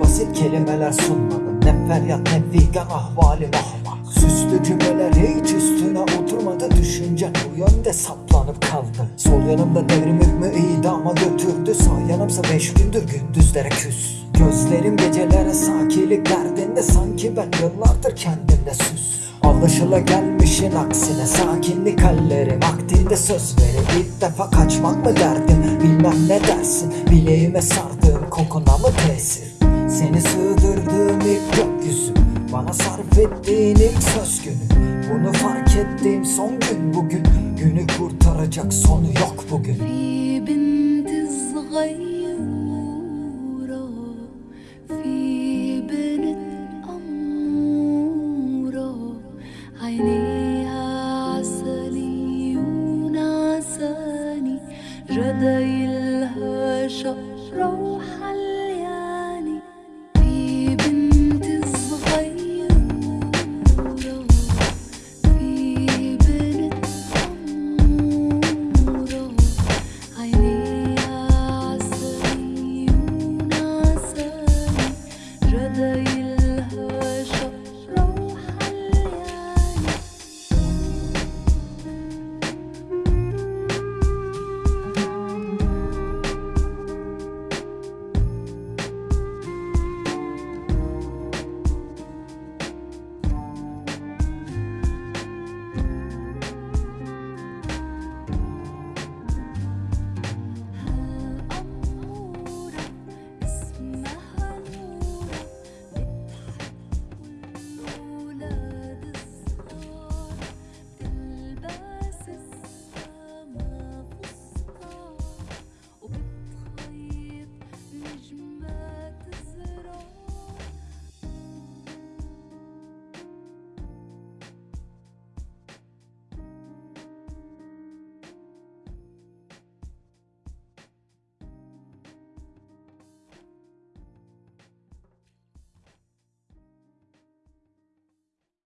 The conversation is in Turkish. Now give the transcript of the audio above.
basit kelimeler sunmadım. Ne feryat ne figan ahvalim ahmak Süslü cümleler hiç üstüne oturmadı. Düşüncen bu yönde saplanıp kaldı. Sol yanımda devrim hükmü idama götürdü. Sağ yanımsa beş gündür gündüzlere küs. Gözlerim gecelere sakilik derdinde. Sanki ben yıllardır kendimde süs Alışıla gelmişin aksine sakinlik hallerim Vaktinde söz verip ilk defa kaçmak mı derdim Bilmem ne dersin. Bileğime sardığım kokuna mı tesir? Seni sığdırdığım ilk gökyüzü. Bana sarf ettiğin ilk söz günü. Bunu fark ettiğim son gün bugün. Günü kurtaracak sonu yok bugün جدايلها شقرة وحل